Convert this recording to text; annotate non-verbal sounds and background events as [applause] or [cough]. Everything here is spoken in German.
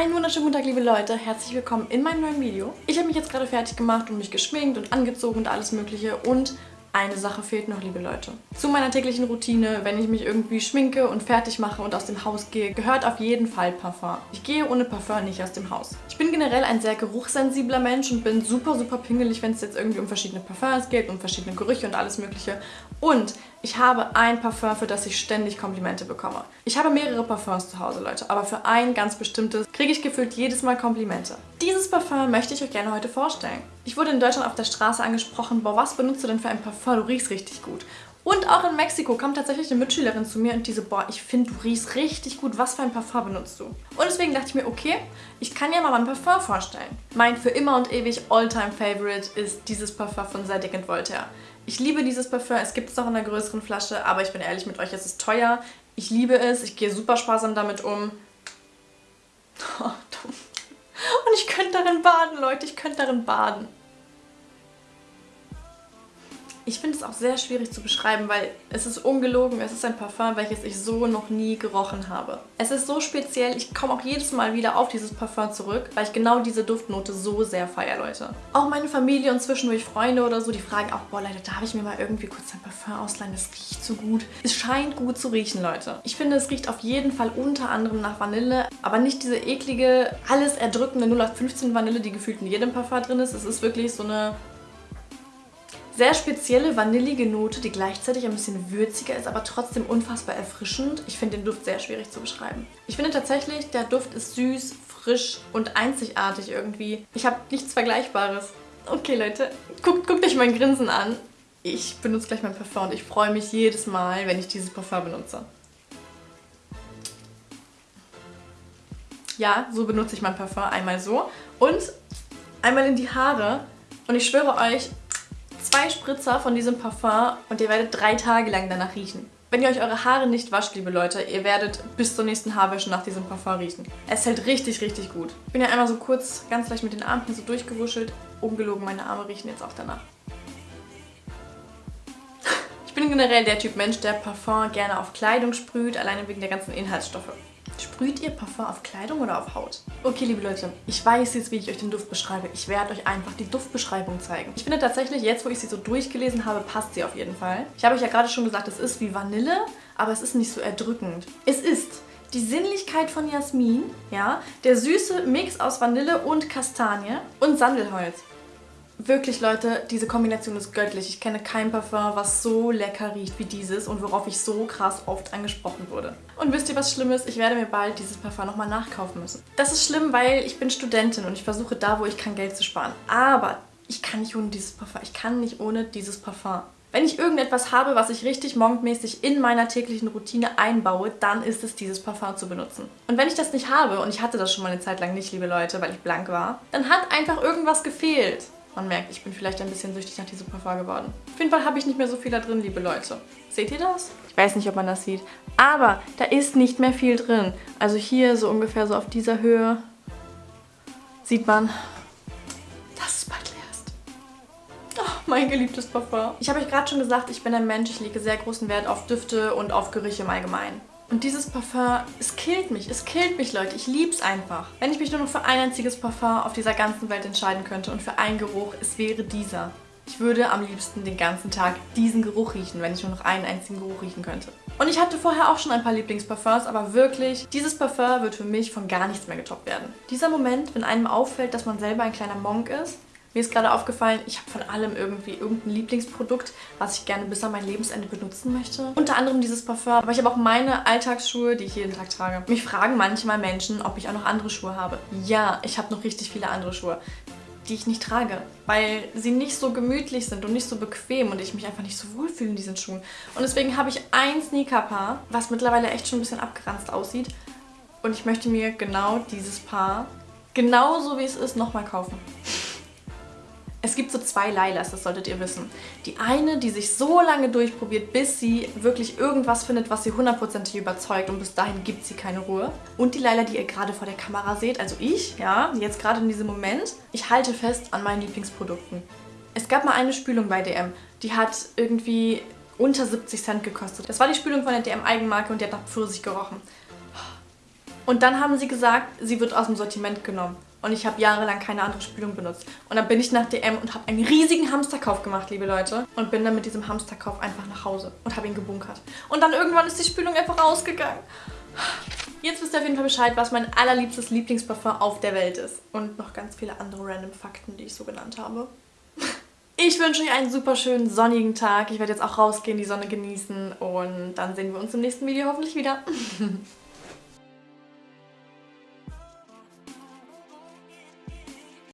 Einen wunderschönen guten Tag, liebe Leute. Herzlich willkommen in meinem neuen Video. Ich habe mich jetzt gerade fertig gemacht und mich geschminkt und angezogen und alles mögliche und eine Sache fehlt noch, liebe Leute. Zu meiner täglichen Routine, wenn ich mich irgendwie schminke und fertig mache und aus dem Haus gehe, gehört auf jeden Fall Parfum. Ich gehe ohne Parfum nicht aus dem Haus. Ich bin generell ein sehr geruchssensibler Mensch und bin super, super pingelig, wenn es jetzt irgendwie um verschiedene Parfums geht, um verschiedene Gerüche und alles mögliche. Und ich habe ein Parfum, für das ich ständig Komplimente bekomme. Ich habe mehrere Parfums zu Hause, Leute, aber für ein ganz bestimmtes kriege ich gefühlt jedes Mal Komplimente. Dieses Parfum möchte ich euch gerne heute vorstellen. Ich wurde in Deutschland auf der Straße angesprochen, boah, was benutzt du denn für ein Parfum? Du riechst richtig gut. Und auch in Mexiko kam tatsächlich eine Mitschülerin zu mir und diese, boah, ich finde, du riechst richtig gut. Was für ein Parfum benutzt du? Und deswegen dachte ich mir, okay, ich kann ja mal mein Parfum vorstellen. Mein für immer und ewig All-Time-Favorite ist dieses Parfum von Zadig Voltaire. Ich liebe dieses Parfum. Es gibt es auch in einer größeren Flasche, aber ich bin ehrlich mit euch, es ist teuer. Ich liebe es. Ich gehe super sparsam damit um. Oh, dumm. Und ich könnte darin baden, Leute. Ich könnte darin baden. Ich finde es auch sehr schwierig zu beschreiben, weil es ist ungelogen, es ist ein Parfum, welches ich so noch nie gerochen habe. Es ist so speziell, ich komme auch jedes Mal wieder auf dieses Parfum zurück, weil ich genau diese Duftnote so sehr feiere, Leute. Auch meine Familie und zwischendurch Freunde oder so, die fragen auch, boah Leute, darf ich mir mal irgendwie kurz ein Parfum ausleihen? Das riecht so gut. Es scheint gut zu riechen, Leute. Ich finde, es riecht auf jeden Fall unter anderem nach Vanille, aber nicht diese eklige, alles erdrückende 0815 Vanille, die gefühlt in jedem Parfum drin ist. Es ist wirklich so eine sehr spezielle vanillige Note, die gleichzeitig ein bisschen würziger ist, aber trotzdem unfassbar erfrischend. Ich finde den Duft sehr schwierig zu beschreiben. Ich finde tatsächlich, der Duft ist süß, frisch und einzigartig irgendwie. Ich habe nichts Vergleichbares. Okay, Leute, guckt, guckt euch mein Grinsen an. Ich benutze gleich mein Parfum und ich freue mich jedes Mal, wenn ich dieses Parfum benutze. Ja, so benutze ich mein Parfum. Einmal so und einmal in die Haare. Und ich schwöre euch, zwei Spritzer von diesem Parfum und ihr werdet drei Tage lang danach riechen. Wenn ihr euch eure Haare nicht wascht, liebe Leute, ihr werdet bis zur nächsten Haarwäsche nach diesem Parfum riechen. Es hält richtig, richtig gut. Ich bin ja einmal so kurz, ganz leicht mit den Armen so durchgewuschelt. Ungelogen, meine Arme riechen jetzt auch danach. Ich bin generell der Typ Mensch, der Parfum gerne auf Kleidung sprüht, alleine wegen der ganzen Inhaltsstoffe. Sprüht ihr Parfum auf Kleidung oder auf Haut? Okay, liebe Leute, ich weiß jetzt, wie ich euch den Duft beschreibe. Ich werde euch einfach die Duftbeschreibung zeigen. Ich finde tatsächlich, jetzt wo ich sie so durchgelesen habe, passt sie auf jeden Fall. Ich habe euch ja gerade schon gesagt, es ist wie Vanille, aber es ist nicht so erdrückend. Es ist die Sinnlichkeit von Jasmin, ja, der süße Mix aus Vanille und Kastanie und Sandelholz. Wirklich, Leute, diese Kombination ist göttlich. Ich kenne kein Parfum, was so lecker riecht wie dieses und worauf ich so krass oft angesprochen wurde. Und wisst ihr, was schlimm ist? Ich werde mir bald dieses Parfum nochmal nachkaufen müssen. Das ist schlimm, weil ich bin Studentin und ich versuche da, wo ich kann, Geld zu sparen. Aber ich kann nicht ohne dieses Parfum. Ich kann nicht ohne dieses Parfum. Wenn ich irgendetwas habe, was ich richtig morgendmäßig in meiner täglichen Routine einbaue, dann ist es dieses Parfum zu benutzen. Und wenn ich das nicht habe, und ich hatte das schon mal eine Zeit lang nicht, liebe Leute, weil ich blank war, dann hat einfach irgendwas gefehlt. Man merkt, ich bin vielleicht ein bisschen süchtig nach diesem Parfum geworden. Auf jeden Fall habe ich nicht mehr so viel da drin, liebe Leute. Seht ihr das? Ich weiß nicht, ob man das sieht. Aber da ist nicht mehr viel drin. Also hier so ungefähr so auf dieser Höhe sieht man, dass es bald leer ist. Oh, mein geliebtes Parfum. Ich habe euch gerade schon gesagt, ich bin ein Mensch, ich lege sehr großen Wert auf Düfte und auf Gerüche im Allgemeinen. Und dieses Parfum, es killt mich. Es killt mich, Leute. Ich liebe es einfach. Wenn ich mich nur noch für ein einziges Parfum auf dieser ganzen Welt entscheiden könnte und für einen Geruch, es wäre dieser. Ich würde am liebsten den ganzen Tag diesen Geruch riechen, wenn ich nur noch einen einzigen Geruch riechen könnte. Und ich hatte vorher auch schon ein paar Lieblingsparfums, aber wirklich, dieses Parfum wird für mich von gar nichts mehr getoppt werden. Dieser Moment, wenn einem auffällt, dass man selber ein kleiner Monk ist, mir ist gerade aufgefallen, ich habe von allem irgendwie irgendein Lieblingsprodukt, was ich gerne bis an mein Lebensende benutzen möchte. Unter anderem dieses Parfum, aber ich habe auch meine Alltagsschuhe, die ich jeden Tag trage. Mich fragen manchmal Menschen, ob ich auch noch andere Schuhe habe. Ja, ich habe noch richtig viele andere Schuhe die ich nicht trage, weil sie nicht so gemütlich sind und nicht so bequem und ich mich einfach nicht so wohlfühle in diesen Schuhen. Und deswegen habe ich ein Sneaker-Paar, was mittlerweile echt schon ein bisschen abgeranzt aussieht und ich möchte mir genau dieses Paar, genauso wie es ist, nochmal kaufen. Es gibt so zwei Lailas, das solltet ihr wissen. Die eine, die sich so lange durchprobiert, bis sie wirklich irgendwas findet, was sie hundertprozentig überzeugt und bis dahin gibt sie keine Ruhe. Und die Laila, die ihr gerade vor der Kamera seht, also ich, ja, jetzt gerade in diesem Moment, ich halte fest an meinen Lieblingsprodukten. Es gab mal eine Spülung bei DM, die hat irgendwie unter 70 Cent gekostet. Das war die Spülung von der DM Eigenmarke und die hat nach Pfirsich gerochen. Und dann haben sie gesagt, sie wird aus dem Sortiment genommen. Und ich habe jahrelang keine andere Spülung benutzt. Und dann bin ich nach DM und habe einen riesigen Hamsterkauf gemacht, liebe Leute. Und bin dann mit diesem Hamsterkauf einfach nach Hause und habe ihn gebunkert. Und dann irgendwann ist die Spülung einfach rausgegangen. Jetzt wisst ihr auf jeden Fall Bescheid, was mein allerliebstes Lieblingsparfum auf der Welt ist. Und noch ganz viele andere random Fakten, die ich so genannt habe. [laughs] Ich wünsche euch einen super schönen sonnigen Tag. Ich werde jetzt auch rausgehen, die Sonne genießen und dann sehen wir uns im nächsten Video hoffentlich wieder. [laughs]